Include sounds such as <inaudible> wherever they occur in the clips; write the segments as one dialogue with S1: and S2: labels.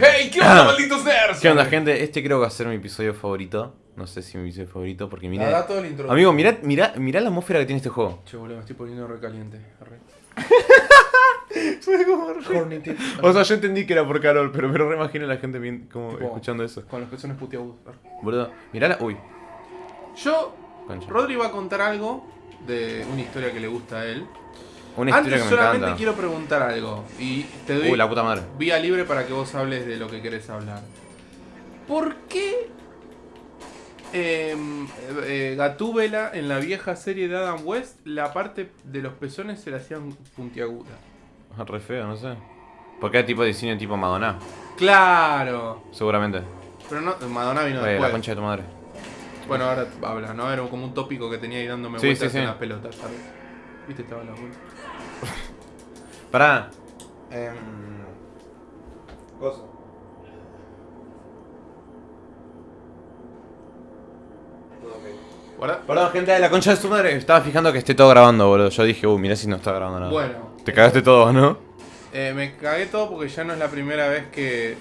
S1: ¡Hey! ¿Qué onda, malditos nerds?
S2: ¿Qué onda, gente? Este creo que va a ser mi episodio favorito. No sé si mi episodio favorito, porque
S1: Da
S2: mira.
S1: todo el intro.
S2: Amigo, mira, mira, mira la atmósfera que tiene este juego.
S1: Che, boludo, me estoy poniendo recaliente. <laughs>
S2: Fue como
S1: Hornety.
S2: O sea, yo entendí que era por Carol, pero me lo reimagino a la gente bien, como
S1: Tipo,
S2: escuchando eso.
S1: Con los pezones puteagudos. Arre.
S2: Boludo, mirá la. Uy,
S1: Yo,
S2: concha.
S1: Rodri va a contar algo de una historia que le gusta a él.
S2: Una historia
S1: Antes
S2: que me
S1: solamente
S2: encanta.
S1: quiero preguntar algo. Y te doy
S2: Uy, la puta madre.
S1: vía libre para que vos hables de lo que querés hablar. ¿Por qué eh, eh, Gatúbela en la vieja serie de Adam West la parte de los pezones se la hacían puntiaguda?
S2: Re feo, no sé. Porque era tipo de diseño tipo Madonna,
S1: Claro.
S2: seguramente.
S1: Pero no, Madonna vino
S2: Oye, la
S1: después.
S2: concha de tu madre.
S1: Bueno, ahora habla, ¿no? Era como un tópico que tenía ahí dándome
S2: Sí,
S1: vueltas
S2: sí,
S1: en las pelotas, ¿sabes? ¿Viste? Estaba la vuelta. <laughs>
S2: Pará. Em, cosa. Perdón, gente de la concha de su madre. Estaba fijando que esté todo grabando, boludo. Yo dije, uh, mirá si no está grabando nada.
S1: Bueno,
S2: Te cagaste todo, ¿no?
S1: eh, me cagué todo porque ya no es la primera vez que eh,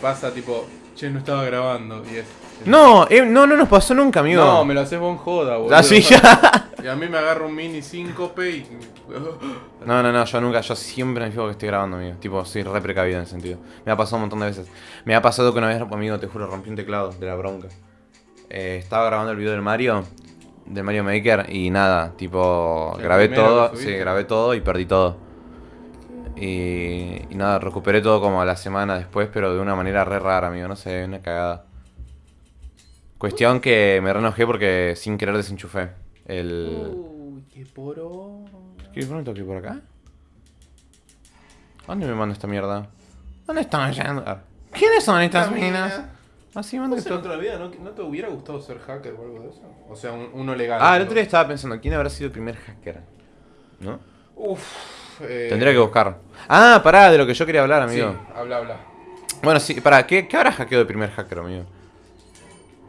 S1: pasa tipo, che, no estaba grabando y es...
S2: No, eh, no, no nos pasó nunca, amigo.
S1: No, me lo haces vos en joda, boludo.
S2: Ah, sí, ya. <laughs>
S1: Y a mí me agarra un mini síncope y...
S2: No, no, no, yo nunca, yo siempre me fijo que estoy grabando, amigo. Tipo, soy re precavido en ese sentido. Me ha pasado un montón de veces. Me ha pasado que una vez, amigo, te juro, rompí un teclado de la bronca. Eh, estaba grabando el video del Mario, del Mario Maker, y nada, tipo,
S1: ¿El
S2: grabé todo, sí, grabé todo y perdí todo. Y, y nada, recuperé todo como a la semana después, pero de una manera re rara, amigo, no sé, una cagada. Cuestión que me re enojé porque sin querer desenchufé el...
S1: Uy, qué poro.
S2: ¿Qué pronto aquí por acá? ¿A ¿Dónde me manda esta mierda? ¿Dónde están yendo? ¿Quiénes son estas
S1: Esta mina.
S2: minas? Así manda que
S1: ¿Vos en
S2: to-
S1: otra vida no, no te hubiera gustado ser hacker o algo de eso? O sea, un- uno legal.
S2: Ah, el otro día estaba pensando, ¿quién habrá sido el primer hacker? ¿No?
S1: Uf. eh,
S2: Tendría que buscar. Ah, pará, de lo que yo quería hablar,
S1: Sí,
S2: amigo.
S1: habla, habla.
S2: Bueno, sí, pará, ¿qué, ¿qué habrá hackeado el primer hacker, amigo?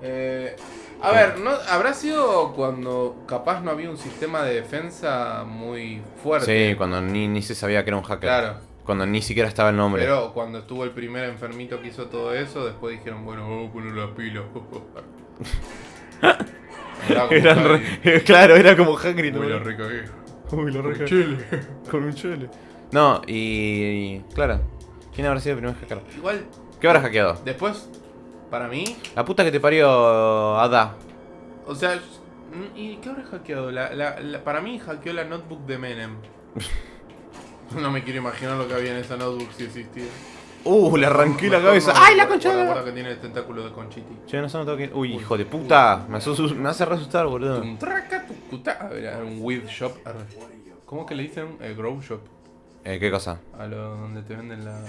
S1: Eh, a ver, ¿no, ¿habrá sido cuando capaz no había un sistema de defensa muy fuerte?
S2: Sí, cuando ni, ni se sabía que era un hacker.
S1: Claro.
S2: Cuando ni siquiera estaba el nombre.
S1: Pero cuando estuvo el primer enfermito que hizo todo eso, después dijeron, bueno, vamos a poner las pilas. <laughs> Harry.
S2: re- <laughs> claro, era como todo.
S1: Uy, la recagué.
S2: Uy, lo
S1: Con chile. <laughs>
S2: Con un chile. No, y, y- Claro. ¿Quién habrá sido el primer hacker?
S1: Igual,
S2: ¿Qué habrá hackeado?
S1: después, para mí,
S2: La puta que te parió Ada.
S1: o sea, ¿y qué habrá hackeado? La, la- la- para mí hackeó la notebook de Menem. <laughs> No me quiero imaginar lo que había en esa notebook si existía.
S2: Uh, le arranqué la cabeza.
S1: no,
S2: ¡Ay, la concha la-
S1: guarda que tiene el tentáculo de Conchiti.
S2: Che, no sé, no tengo que. Uy, hijo de puta. Me, hace re asustar, boludo.
S1: Un traca, tucuta. A ver, un weed shop. ¿Cómo que le dicen? El grow shop.
S2: Eh, ¿qué cosa?
S1: A lo donde te venden la,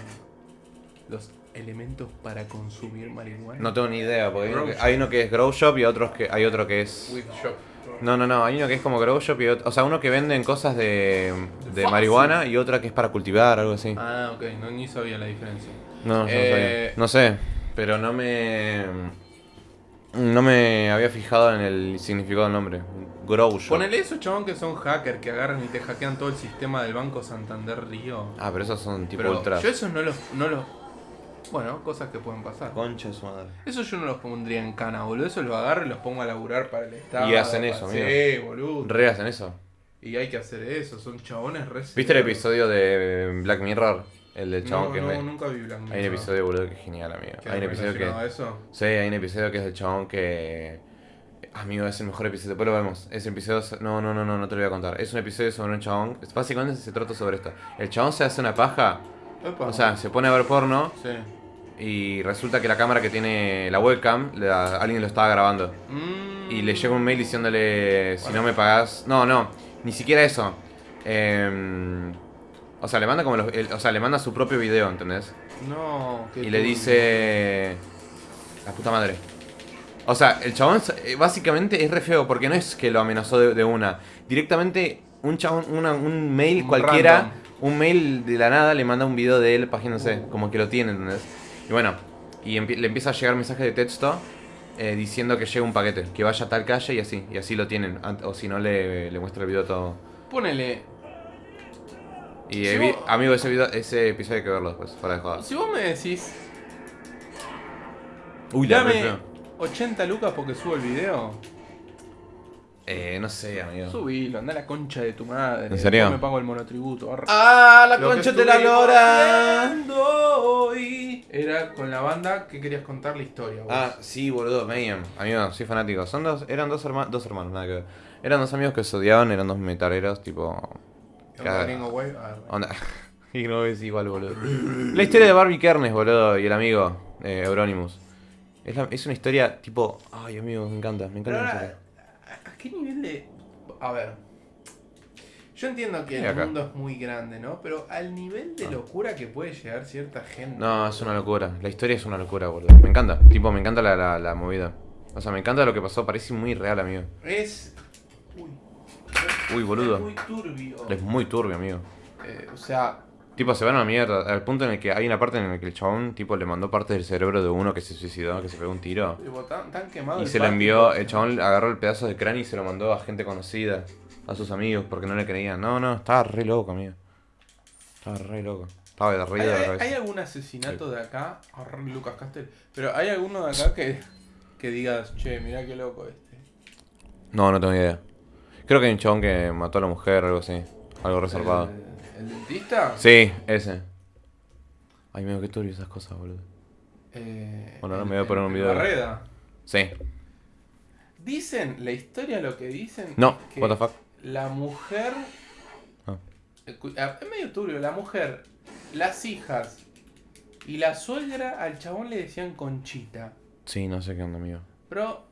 S1: los elementos para consumir marihuana.
S2: No tengo ni idea, porque hay uno, que,
S1: shop.
S2: hay uno que es Grow Shop y otros que hay otro que es.
S1: Weed shop.
S2: No, no, no, hay uno que es como Grow Shop y otro. O sea, uno que venden cosas de, de marihuana y otra que es para cultivar, algo así.
S1: Ah, ok, no, ni sabía la diferencia.
S2: No, yo
S1: Eh,
S2: no sabía. No sé, pero no me. No me había fijado en el significado del nombre. Grow Shop.
S1: Ponele esos chabón que son hackers que agarran y te hackean todo el sistema del Banco Santander Río.
S2: Ah, pero esos son tipo
S1: Pero
S2: ultra.
S1: yo esos no los, no los. Bueno, cosas que pueden pasar.
S2: Concha su madre.
S1: Eso yo no los pondría en cana, boludo. Eso los agarro y los pongo a laburar para el Estado.
S2: Y hacen eso,
S1: Sí, boludo.
S2: Re hacen eso.
S1: Y hay que hacer eso, son chabones re
S2: ¿Viste el episodio de Black Mirror? El del chabón
S1: No,
S2: que
S1: no,
S2: me.
S1: nunca vi Black
S2: Hay un
S1: Mirror.
S2: episodio, boludo, que es genial, amigo.
S1: ¿Qué
S2: Hay un episodio que.
S1: a eso?
S2: Sí, hay un episodio que es del chabón que. Amigo, es el mejor episodio. Después lo vemos. Ese episodio. No, no, no, no, no te lo voy a contar. Es un episodio sobre un chabón. Básicamente se trata sobre esto. El chabón se hace una paja. O sea, se pone a ver porno.
S1: Sí.
S2: Y resulta que la cámara que tiene la webcam, la- alguien lo estaba grabando.
S1: Mm.
S2: Y le llega un mail diciéndole: Si no me pagás. No, no, ni siquiera eso. Em, o sea, le manda como los- el- o sea, le manda su propio video, ¿entendés?
S1: No, qué
S2: Y le dice. La puta madre. O sea, el chabón eh, básicamente es re feo porque no es que lo amenazó de, de una. Directamente, un chabón, una- un mail
S1: Un
S2: cualquiera,
S1: random.
S2: un mail de la nada le manda un video de él paginándose, como que lo tiene, ¿entendés? Y bueno, y le empieza a llegar mensaje de texto eh, diciendo que llega un paquete, que vaya a tal calle y así, y así lo tienen. O si no, le, le muestra el video todo.
S1: Ponele.
S2: Y
S1: Si
S2: evi-
S1: vos-
S2: amigo, ese, video, ese episodio hay que verlo después, para de joder.
S1: Si vos me decís
S2: Uy, la
S1: Dame
S2: re-
S1: 80 lucas porque subo el video.
S2: Eh, no sé, amigo.
S1: Subilo, anda a la concha de tu madre.
S2: ¿En serio?
S1: Después me pago el monotributo. arre.
S2: ¡Ah, la
S1: Lo
S2: concha de la lora!
S1: Era con la banda que querías contar la historia. vos.
S2: Ah, sí, boludo, Mayhem. Amigo, soy fanático. Son dos, eran dos, herma- dos hermanos, nada que ver. Eran dos amigos que se odiaban, eran dos metaleros, tipo. Cada-.
S1: Ah.
S2: Onda. <laughs> y no es igual, boludo. La historia de Barbie Kernes, boludo, y el amigo, eh, Euronymous. Es, la- es una historia tipo. Ay, amigo, me encanta, me
S1: Pero
S2: encanta.
S1: ¿a- ¿a qué nivel de.? A ver. Yo entiendo que el
S2: acá.
S1: mundo es muy grande, ¿no? Pero al nivel de locura que puede llegar cierta gente.
S2: No, es una locura. La historia es una locura, boludo. Me encanta. Tipo, me encanta la, la, la movida. O sea, me encanta lo que pasó. Parece muy real, amigo.
S1: Es. Uy.
S2: Uy, boludo.
S1: Es muy turbio.
S2: Es muy turbio, amigo.
S1: Eh, o sea,
S2: Tipo, se van a la mierda. Al punto en el que hay una parte en la que el chabón, tipo, le mandó parte del cerebro de uno que se suicidó, que se pegó un tiro.
S1: tipo, tan, tan quemado.
S2: Y
S1: el
S2: se lo envió, el chabón agarró el pedazo de cráneo y se lo mandó a gente conocida, a sus amigos, porque no le creían. No, no, estaba re loco, amigo. Estaba re loco. Estaba de
S1: ¿Hay,
S2: re de la
S1: hay-
S2: cabeza.
S1: hay algún asesinato de acá? Arre, Lucas Castel. Pero hay alguno de acá que, que digas, che, mirá qué loco este.
S2: No, no tengo ni idea. Creo que hay un chabón que mató a la mujer o algo así. Algo reservado.
S1: ¿El, el dentista?
S2: Sí, ese. Ay, miedo que turbio esas cosas, boludo.
S1: Eh,
S2: Bueno, ahora me voy a poner un video.
S1: Barreda.
S2: Sí.
S1: Dicen, la historia lo que dicen.
S2: No,
S1: es que
S2: what the fuck.
S1: La mujer.
S2: Ah.
S1: Ah, Es medio turbio, la mujer, las hijas y la suegra al chabón le decían conchita.
S2: Sí, no sé qué onda, amigo.
S1: Pero.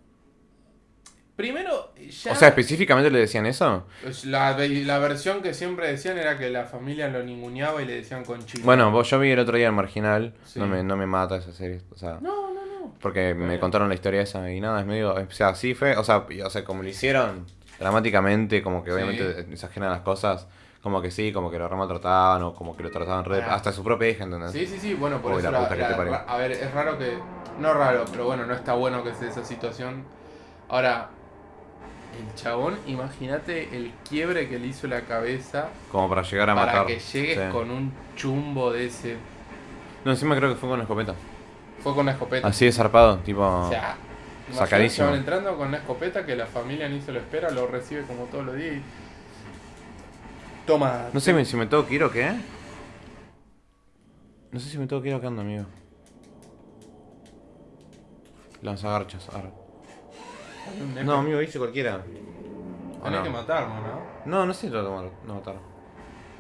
S1: Primero, ya.
S2: O sea, específicamente le decían eso.
S1: Pues La, la versión que siempre decían era que la familia lo ninguneaba y le decían conchita.
S2: Bueno, vos, yo vi el otro día el Marginal.
S1: Sí.
S2: No, me, no me mata esa serie. O sea,
S1: No, no, no.
S2: porque me contaron la historia esa y nada, es medio. O sea, sí fue. O sea, y- o sea como lo hicieron dramáticamente, como que
S1: Sí.
S2: obviamente exageran las cosas. Como que sí, como que lo remaltrataban o como que lo trataban re.
S1: Ah.
S2: Hasta su propia hija, ¿entendés?
S1: Sí, sí, sí, bueno, por
S2: Uy,
S1: eso
S2: la
S1: la-
S2: puta que
S1: la-
S2: te
S1: A ver, es raro que. No raro, pero bueno, no está bueno que esté esa situación. Ahora, el chabón, imagínate el quiebre que le hizo la cabeza
S2: Como para llegar a
S1: para
S2: matar.
S1: que llegues
S2: Sí.
S1: con un chumbo de ese.
S2: No, encima creo que fue con escopeta.
S1: Fue con una escopeta.
S2: Así de zarpado, tipo.
S1: O sea,
S2: Sacadísimo.
S1: chabón entrando con una escopeta que la familia ni se lo espera, lo recibe como todos los días y. Toma.
S2: No sé si me tengo que ir o qué. No sé si me tengo que ir o qué ando, amigo. Lanzagarchas, arre. No, amigo, hice cualquiera. ¿O
S1: Tenés
S2: no?
S1: que matarlo, ¿no?
S2: No, no sé si lo tomar, no matar.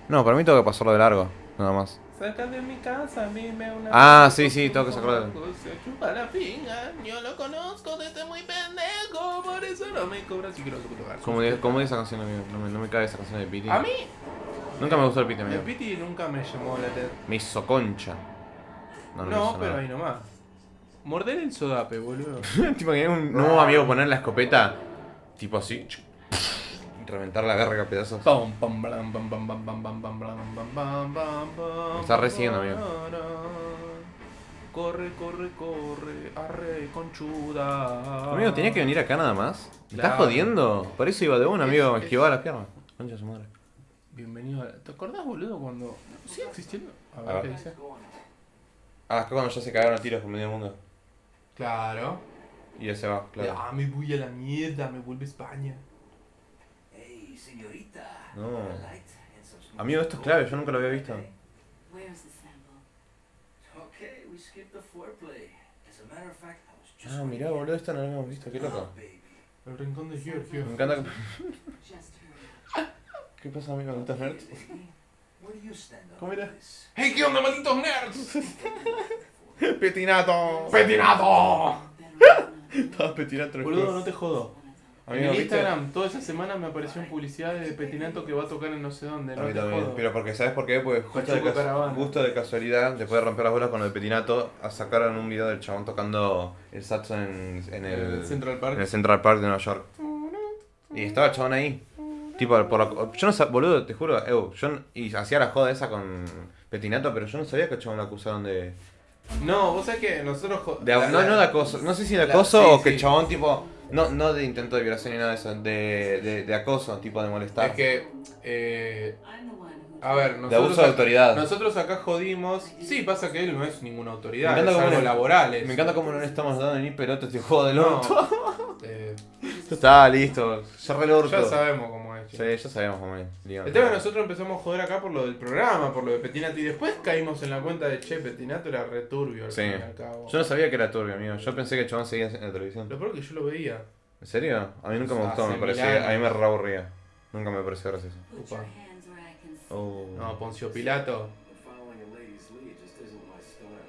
S2: No, para mí tengo que pasarlo de largo, nada más.
S1: Cerca de mi casa, dime una.
S2: Ah, sí, sí, tengo que sacarlo
S1: Se chupa la pinga, yo lo conozco desde muy pendejo, por eso no me cobra si quiero
S2: ¿Cómo de esa canción, amigo? No me, no me cae esa canción de Pity.
S1: A mí,
S2: Nunca me gustó el Pity,
S1: el
S2: amigo.
S1: Piti nunca me llamó la atención.
S2: Me hizo concha. No,
S1: No,
S2: no,
S1: pero
S2: nada.
S1: ahí nomás. Morder el sodape, boludo. <laughs>
S2: tipo, que un nuevo amigo poner la escopeta, tipo así, reventar la verga a pedazos. Me está recibiendo, amigo.
S1: Corre, corre, corre, arre, conchuda.
S2: Amigo, tenía que venir acá nada más. ¿Me estás jodiendo? Por eso iba de una, amigo,
S1: es-
S2: esquivaba las piernas. Concha su madre.
S1: Bienvenido a... ¿Te acordás, boludo, cuando... ¿Sigue existiendo? A ver
S2: A
S1: qué dice.
S2: Ah, acá cuando ya se cagaron a tiros con medio mundo.
S1: Claro.
S2: Y ya se va, claro.
S1: Ah, me voy a la mierda, me vuelve a España.
S2: No. Amigo, esto es clave, yo nunca lo había visto.
S3: Where's the sample?
S4: Okay, we skipped the foreplay. As a matter of fact, I was just
S2: Ah, mirá, boludo, esto no lo habíamos visto, qué
S4: for
S2: loco.
S1: El rincón de Giorgio.
S2: Me encanta.
S3: Hurry. <laughs>
S2: ¿Qué pasa, amigo, con estos nerds?
S1: ¿Cómo era? ¡Hey, qué onda, malditos nerds! <laughs>
S2: ¡Petinato!
S1: ¡Petinato! <laughs>
S2: Estaba petinato
S1: Boludo, no te jodo. En el. Instagram, toda esa semana me apareció en publicidad de Petinato que va a tocar en no sé dónde.
S2: A
S1: No
S2: mí
S1: te
S2: también,
S1: jodo.
S2: pero porque ¿sabes por qué? Pues justo de, justo de casualidad, después de romper las bolas con el petinato, sacaron un video del chabón tocando el saxo en,
S1: el Central Park.
S2: en el Central Park de Nueva York. Y estaba el chabón ahí. Tipo, por la- yo no sabía, boludo, te juro, Ew, yo y hacía la joda esa con Petinato, pero yo no sabía que el chabón lo acusaron de...
S1: No, vos sabés que nosotros.
S2: de
S1: la-
S2: no,
S1: la-
S2: no de acoso, no sé si de
S1: la-
S2: acoso
S1: sí,
S2: o que
S1: sí.
S2: el chabón tipo... No, no de intento de violación ni nada de eso, de, de, de acoso, tipo de molestar.
S1: Es que. Eh, A ver,
S2: De
S1: nosotros,
S2: abuso de autoridad.
S1: nosotros acá jodimos. Sí, pasa que él no es ninguna autoridad,
S2: Me encanta
S1: es algo laboral.
S2: Me encanta cómo no le estamos dando ni pelota a este juego de
S1: No,
S2: orto.
S1: eh, <laughs>
S2: está, listo. Ya re
S1: ya sabemos cómo es.
S2: Sí, ya sabemos, mami.
S1: El tema es que nosotros empezamos a joder acá por lo del programa, por lo de Petinato, y después caímos en la cuenta de che, Petinato era re turbio al
S2: Sí.
S1: fin y al cabo.
S2: Yo no sabía que era turbio, amigo. Yo pensé que el chabón seguía en la televisión.
S1: Lo peor que yo lo veía.
S2: ¿En serio? A mí nunca me gustó,
S1: Hace
S2: me
S1: mil
S2: parecía. A mí me re aburría. Nunca me pareció gracioso.
S3: Put
S1: Upa.
S3: your hands where I can see.
S2: Oh.
S1: No, Poncio Pilato.
S4: Following a lady's lead just isn't my style.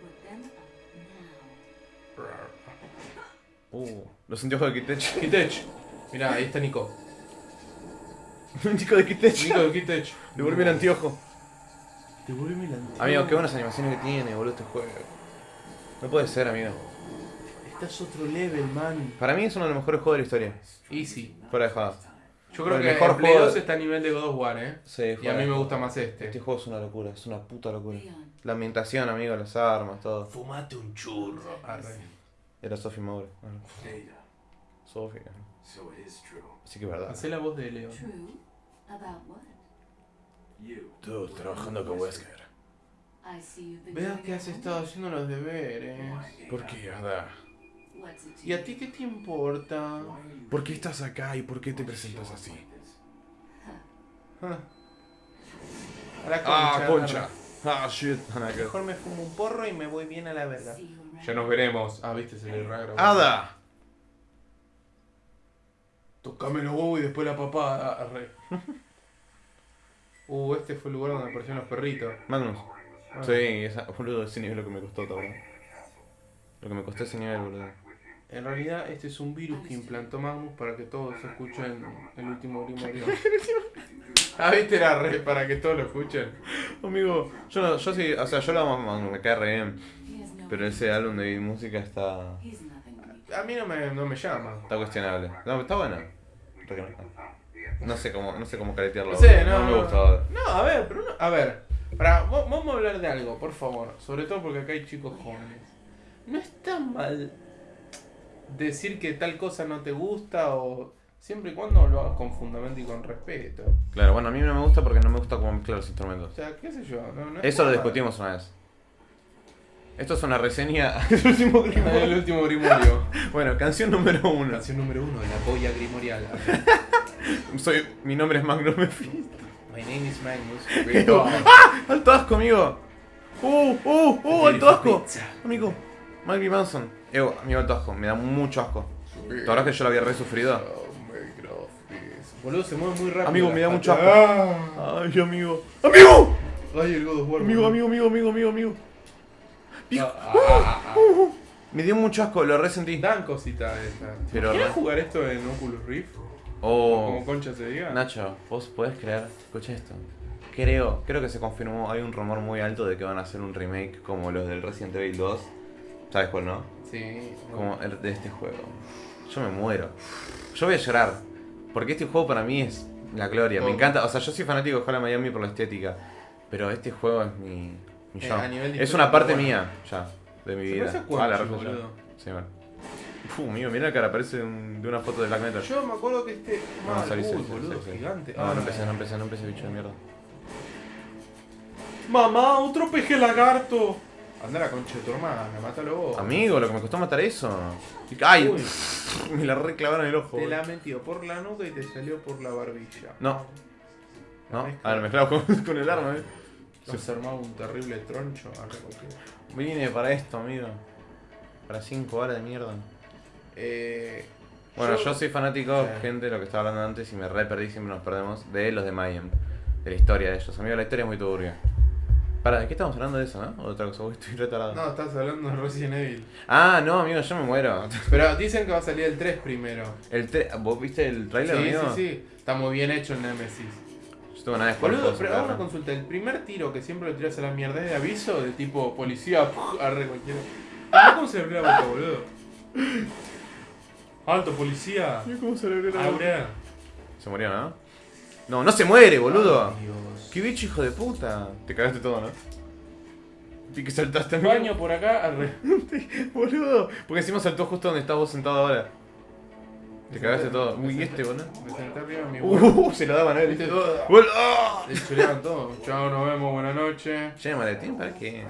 S3: Put them up now.
S2: Uh, los anteojos de Kitech.
S1: Kitech. Mirá, ahí está Nico. <laughs>
S2: Un chico de Kitech.
S1: Nico de Kitech.
S2: Devolví el anteojo.
S1: Devuélveme el anteojo.
S2: Amigo, qué buenas animaciones que tiene, boludo, este juego. No puede ser, amigo.
S1: Estás otro level, man.
S2: Para mí es uno de los mejores juegos de la historia.
S1: Easy.
S2: Fuera de joda.
S1: Yo creo
S2: El
S1: que
S2: mejor
S1: el Play
S2: juego
S1: 2
S2: de-
S1: está a nivel de God of War, eh.
S2: Sí,
S1: Y a mí me gusta más este.
S2: Este juego es una locura, es una puta locura. La ambientación, amigo, las armas, todo.
S1: Fumate un churro. Arre.
S2: Era Sophie Maure. Bueno,
S4: Data.
S2: Sophie.
S4: So it is true.
S2: Así que es verdad.
S1: Hacé la voz de Leo.
S3: true about what?
S4: You.
S2: Tú trabajando con Wesker.
S1: Veo que has estado haciendo los deberes.
S2: ¿Por qué, Ada?
S1: ¿Y a ti qué te importa?
S2: ¿Por qué estás acá y por qué te presentas así?
S1: Ah. A la
S2: Ah, concha. Ah, shit. <laughs>
S1: Mejor me fumo un porro y me voy bien a la verga. Ya nos veremos. Ah, viste, se le regrabó.
S2: ¡Ada!
S1: Tocame los huevos y después la papada. Arre. <laughs> Uh, este fue el lugar donde aparecieron los perritos.
S2: Magnus.
S1: Ah.
S2: Sí, esa, boludo, ese nivel lo que me costó, cabrón. Lo que me costó ese nivel, boludo.
S1: En realidad, este es un virus que implantó Magnus para que todos escuchen el último grimorio. <laughs> ah, viste, era re para que todos lo escuchen.
S2: Amigo, yo no, yo sí, o sea, yo lo amo a Magnus, me cae re bien. Pero ese álbum de música está.
S1: A mí no me, no me llama.
S2: está cuestionable. No, está bueno. No. Sé cómo, no sé cómo caretearlo.
S1: No sé, no,
S2: me
S1: no.
S2: gusta.
S1: No, a ver, pero no, a ver. Para, vamos a hablar de algo, por favor. Sobre todo porque acá hay chicos jóvenes. No está mal decir que tal cosa no te gusta o siempre y cuando lo hagas con fundamento y con respeto.
S2: Claro, bueno, a mí no me gusta porque no me gusta cómo mezclar los
S1: O
S2: instrumentos.
S1: sea, qué sé yo. No, no
S2: Eso lo
S1: mal.
S2: discutimos una vez. Esto es una reseña <laughs> del último
S1: El
S2: Grimorio.
S1: último grimorio. <laughs>
S2: Bueno, canción número uno.
S1: Canción número uno, la polla grimorial. <laughs>
S2: Soy, mi nombre es Magnus Mephisto.
S1: My name is Magnus.
S2: ¡Alto asco, amigo! ¡Uh, uh, uh! ¡Alto asco! Amigo, Maggie Manson. Ew, amigo, alto asco. Me da mucho asco. ¿Te acuerdas que yo lo había re sufrido?
S1: Boludo, se mueve muy rápido.
S2: Amigo, me da mucho asco. Ay, amigo. ¡Amigo!
S1: Ay, el God of War.
S2: Amigo, amigo, amigo, amigo, amigo, amigo.
S1: Ah, ah, ah, ah.
S2: Me dio mucho asco, lo resentí.
S1: Dan cosita esta.
S2: Pero
S1: ¿Quieres
S2: re-
S1: jugar esto en Oculus Rift?
S2: Oh.
S1: Como concha se diga.
S2: Nacho, vos podés creer, escucha esto. Creo, creo que se confirmó, hay un rumor muy alto de que van a hacer un remake como los del Resident Evil 2. ¿Sabes cuál no?
S1: Sí.
S2: Como el de este juego. Yo me muero. Yo voy a llorar. Porque este juego para mí es la gloria. Me encanta. O sea, yo soy fanático de Halo Miami por la estética. Pero este juego es mi. Mi
S1: Eh,
S2: yo.
S1: a nivel
S2: es una parte
S1: bueno.
S2: mía, ya. De mi
S1: Se
S2: vida. Ah, la
S1: boludo.
S2: Sí, bueno. Puh, mío, mira la cara, parece un- de una foto de Black Metal.
S1: Yo me acuerdo que este.
S2: No,
S1: Mal,
S2: salí,
S1: uy,
S2: salí,
S1: boludo,
S2: salí,
S1: gigante.
S2: No, no
S1: Ah.
S2: empecé, no empecé, no empecé, bicho de mierda.
S1: Mamá, otro peje lagarto. Anda la concha de tu hermana, mátalo vos.
S2: Amigo, lo que me costó matar eso. ¡Ay! <laughs> Me la reclavaron el ojo.
S1: Te la metió por la nuca y te salió por la barbilla.
S2: No. ¿No? A ver, mezclado con, <laughs> con el arma, eh.
S1: Se has armado un terrible troncho.
S2: Vine para esto, amigo. Para 5 horas de mierda.
S1: Eh,
S2: Bueno, yo, soy fanático,
S1: Sí.
S2: gente, lo que estaba hablando antes y me re perdí, siempre nos perdemos, de los de Mayhem. De la historia de ellos. Amigo, la historia es muy turbia. Para, ¿de qué estamos hablando de eso, no? ¿O de otra cosa? Uy, estoy retardado.
S1: No, estás hablando de Resident Evil.
S2: Ah, no, amigo, yo me muero. <laughs>
S1: Pero dicen que va a salir el 3 primero.
S2: El tre- ¿Vos viste el
S1: Sí,
S2: trailer, amigo?
S1: sí, sí. Está muy bien hecho el Nemesis.
S2: Por
S1: Boludo, pero hago una consulta. El primer tiro que siempre lo tiras a la mierda es de aviso, de tipo policía, ¡puf! arre cualquiera. Ah, ¿Cómo se le abrió la boca, boludo? Alto, policía.
S2: Cómo se le abrió la boca. Se murió, ¿no? No, no se muere, boludo.
S1: Ay, Dios.
S2: Qué bicho hijo de puta. Te cagaste todo, ¿no? Y que saltaste.
S1: Baño por acá, arre. <laughs>
S2: Boludo. Porque encima saltó justo donde estás vos sentado ahora. Te cagaste todo. Uy, este, boludo.
S1: Me senté arriba mi
S2: Uh, <laughs> se lo daban a él.
S1: ¿Viste? Todo-
S2: Gol, ¡ah!
S1: Le choreaban todo. Chao, nos vemos, buenas noches.
S2: Che, maletín, ¿para qué?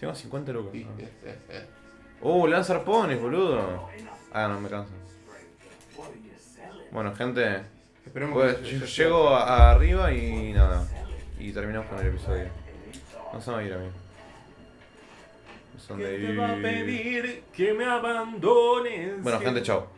S2: Tengo 50 lucas.
S1: Eh. <laughs>
S2: Uh, lanza arpones, boludo. Ah, no, me canso. Bueno, gente.
S1: Esperemos
S2: Pues, llego a- a arriba y nada. Y terminamos con el episodio. No se va a ir a mí. No sé dónde
S5: ¿Qué te va a
S2: ir.
S5: pedir que me abandones?
S2: Bueno, gente, chao.